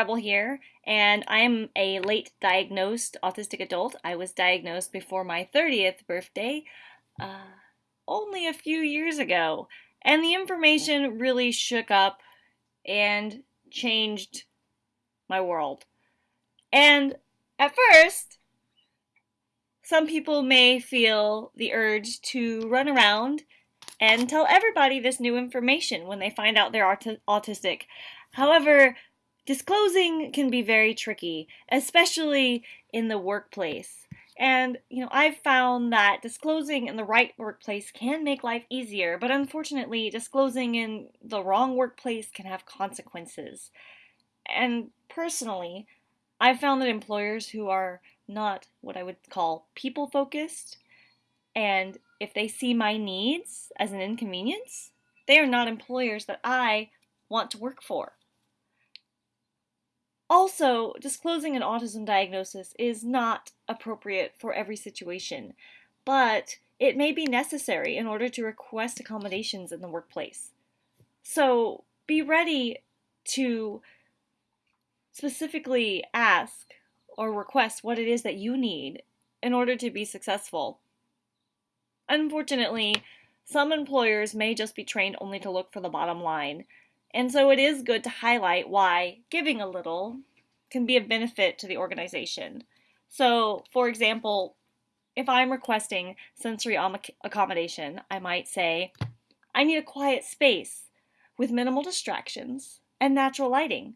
Rebel here, and I am a late diagnosed autistic adult. I was diagnosed before my 30th birthday, uh, only a few years ago, and the information really shook up and changed my world. And at first, some people may feel the urge to run around and tell everybody this new information when they find out they're aut autistic. However, disclosing can be very tricky, especially in the workplace. And, you know, I've found that disclosing in the right workplace can make life easier, but unfortunately, disclosing in the wrong workplace can have consequences. And personally, I've found that employers who are not what I would call people focused, and if they see my needs as an inconvenience, they are not employers that I want to work for. Also, disclosing an autism diagnosis is not appropriate for every situation, but it may be necessary in order to request accommodations in the workplace. So be ready to specifically ask or request what it is that you need in order to be successful. Unfortunately, some employers may just be trained only to look for the bottom line and so it is good to highlight why giving a little can be of benefit to the organization. So, for example, if I'm requesting sensory accommodation, I might say, I need a quiet space with minimal distractions and natural lighting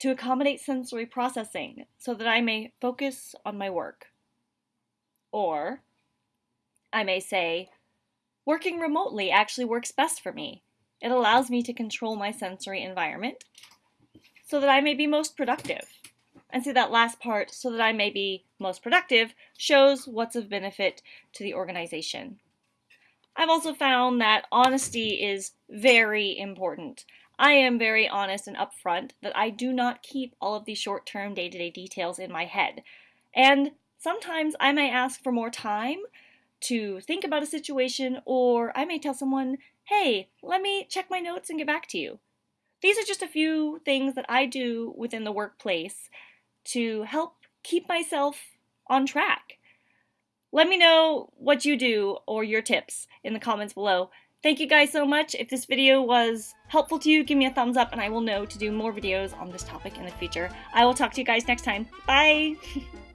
to accommodate sensory processing so that I may focus on my work. Or I may say, working remotely actually works best for me it allows me to control my sensory environment so that I may be most productive. And see that last part, so that I may be most productive, shows what's of benefit to the organization. I've also found that honesty is very important. I am very honest and upfront that I do not keep all of the short-term day-to-day details in my head. And sometimes I may ask for more time to think about a situation, or I may tell someone, hey, let me check my notes and get back to you. These are just a few things that I do within the workplace to help keep myself on track. Let me know what you do or your tips in the comments below. Thank you guys so much. If this video was helpful to you, give me a thumbs up and I will know to do more videos on this topic in the future. I will talk to you guys next time. Bye!